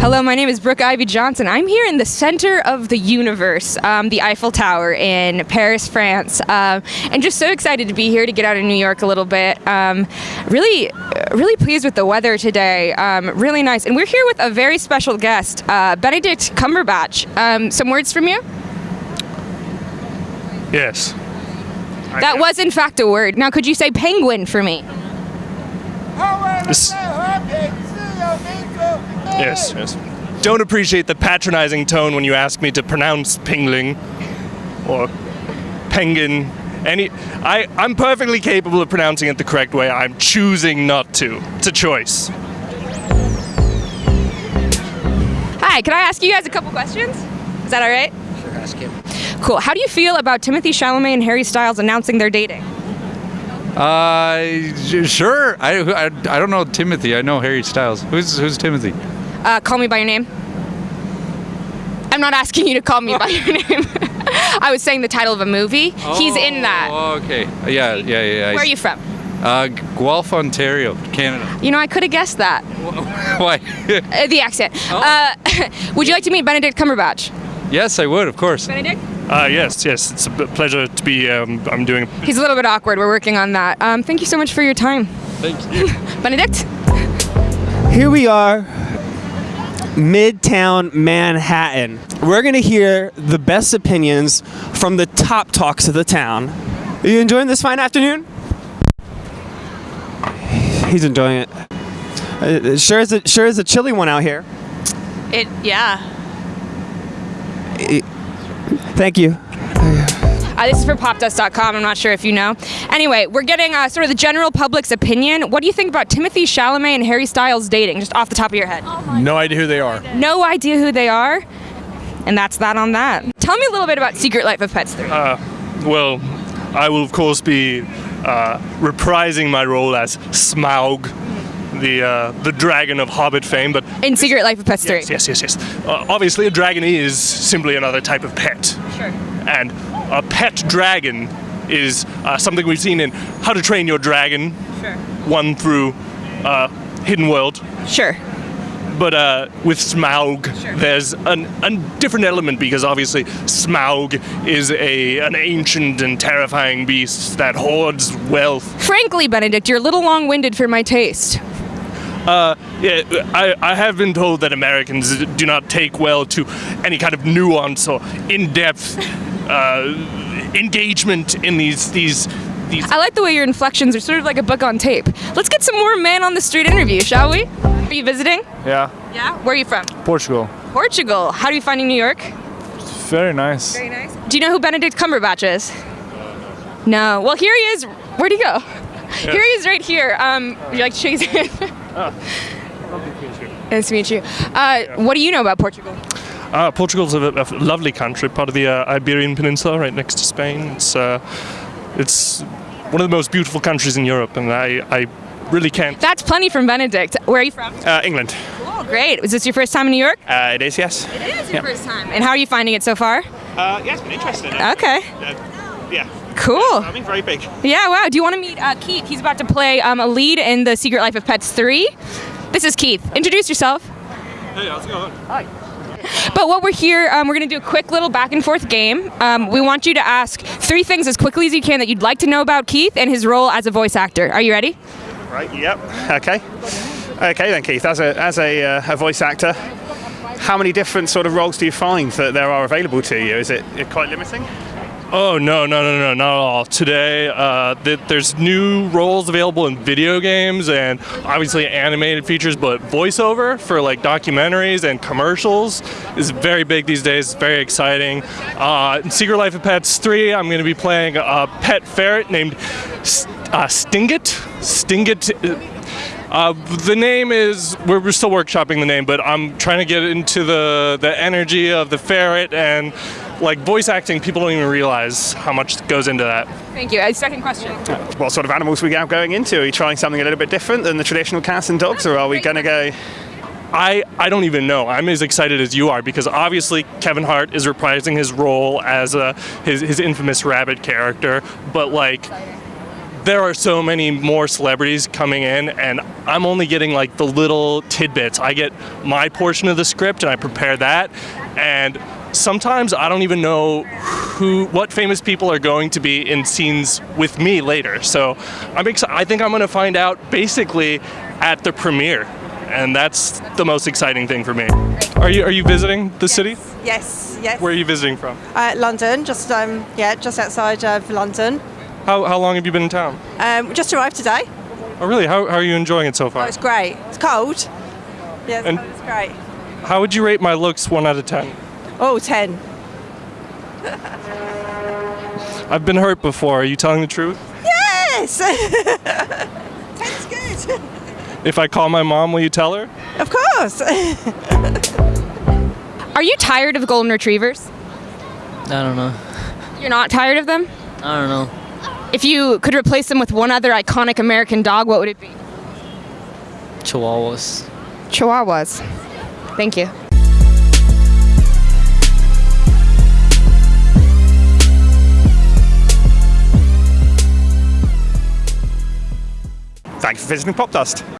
Hello, my name is Brooke Ivy Johnson. I'm here in the center of the universe, um, the Eiffel Tower in Paris, France, um, and just so excited to be here to get out of New York a little bit. Um, really, really pleased with the weather today. Um, really nice, and we're here with a very special guest, uh, Benedict Cumberbatch. Um, some words from you? Yes. That was, in fact, a word. Now, could you say penguin for me? This- Yes, yes. Don't appreciate the patronizing tone when you ask me to pronounce pingling or penguin. Any, I, I'm perfectly capable of pronouncing it the correct way. I'm choosing not to. It's a choice. Hi, can I ask you guys a couple questions? Is that all right? Sure, ask him. Cool. How do you feel about Timothy Chalamet and Harry Styles announcing their dating? Uh, sure. I, I, I don't know Timothy. I know Harry Styles. Who's who's Timothy? Uh, call me by your name. I'm not asking you to call me by your name. I was saying the title of a movie. He's in that. Oh, okay. Yeah, yeah, yeah. yeah. Where are you from? Uh, Guelph, Ontario, Canada. You know, I could have guessed that. Why? Uh, the accent. Oh. Uh, would you like to meet Benedict Cumberbatch? yes, I would, of course. Benedict? Uh, yes, yes. It's a pleasure to be. Um, I'm doing. He's a little bit awkward. We're working on that. Um, thank you so much for your time. Thank you. Benedict? Here we are, Midtown Manhattan. We're gonna hear the best opinions from the top talks of the town. Are you enjoying this fine afternoon? He's enjoying it. Uh, it sure is a sure is a chilly one out here. It yeah. Thank you. Uh, this is for popdust.com. I'm not sure if you know. Anyway, we're getting uh, sort of the general public's opinion. What do you think about Timothy Chalamet and Harry Styles dating, just off the top of your head? No idea who they are. No idea who they are? And that's that on that. Tell me a little bit about Secret Life of Pets 3. Well, I will of course be uh, reprising my role as Smaug, the uh, the dragon of Hobbit fame. But In Secret Life of Pets 3. yes, yes, yes, yes. Uh, obviously, a dragon is simply another type of pet. Sure. and a pet dragon is uh, something we've seen in How to Train Your Dragon, Sure. one through uh, Hidden World. Sure. But uh, with Smaug, Sure. there's an, a different element because obviously Smaug is a an ancient and terrifying beast that hoards wealth. Frankly, Benedict, you're a little long winded for my taste. Yeah, I, I have been told that Americans do not take well to any kind of nuance or in-depth uh, engagement in these these these I like the way your inflections are sort of like a book on tape. Let's get some more man on the street interview, shall we? Are you visiting? Yeah, Yeah. Where are you from? Portugal. Portugal. How are you finding New York? Very nice. Very nice. Do you know who Benedict Cumberbatch is? No. Well, here he is. Where'd he go? Here he is right here. Um, would you like to shake his hand? nice to meet you. Uh, what do you know about Portugal? Uh, Portugal's a, a lovely country, part of the uh, Iberian Peninsula, right next to Spain. It's uh, it's one of the most beautiful countries in Europe, and I, I really can't. That's plenty from Benedict. Where are you from? Uh, England. Oh, great. Is this your first time in New York? Uh, it is, yes. It is your first time. And how are you finding it so far? Uh, yeah, it's been interesting. Okay. Uh, yeah. Cool. I mean, very big. Yeah, wow. Do you want to meet uh, Keith? He's about to play um, a lead in The Secret Life of Pets 3. This is Keith. Introduce yourself. Hey, how's it going? But what we're here, um, we're going to do a quick little back and forth game. Um, we want you to ask three things as quickly as you can that you'd like to know about Keith and his role as a voice actor. Are you ready? Right, yep. Okay. Okay then, Keith, as a, as a, uh, a voice actor, how many different sort of roles do you find that there are available to you? Is it quite limiting? Oh no no no no not at all. Today uh, th- there's new roles available in video games and obviously animated features, but voiceover for like documentaries and commercials is very big these days. Very exciting. Uh, in Secret Life of Pets 3, I'm going to be playing a pet ferret named uh, Stingit. Stingit. Uh, the name is we're, we're still workshopping the name, but I'm trying to get into the the energy of the ferret and like voice acting. People don't even realize how much goes into that. Thank you. Uh, second question. What sort of animals are we now going into? Are you trying something a little bit different than the traditional cats and dogs, or are we going to go? I, I don't even know. I'm as excited as you are because obviously Kevin Hart is reprising his role as a, his, his infamous rabbit character, but like there are so many more celebrities coming in, and I'm only getting like the little tidbits. I get my portion of the script, and I prepare that, and sometimes I don't even know who, what famous people are going to be in scenes with me later. So I'm excited. I think I'm going to find out basically at the premiere, and that's the most exciting thing for me. Are you are you visiting the city? Yes, yes. Where are you visiting from? Uh, London, just um, yeah, just outside of London. How, how long have you been in town? Um, we just arrived today. Oh, really? How, how are you enjoying it so far? Oh, it's great. It's cold. Yeah, And- it's great. How would you rate my looks one out of ten? Oh, 10. I've been hurt before. Are you telling the truth? Yes. 10's good. If I call my mom, will you tell her? Of course. Are you tired of golden retrievers? I don't know. You're not tired of them? I don't know. If you could replace them with one other iconic American dog, what would it be? Chihuahuas. Chihuahuas. Thank you. Thank you for visiting Popdust.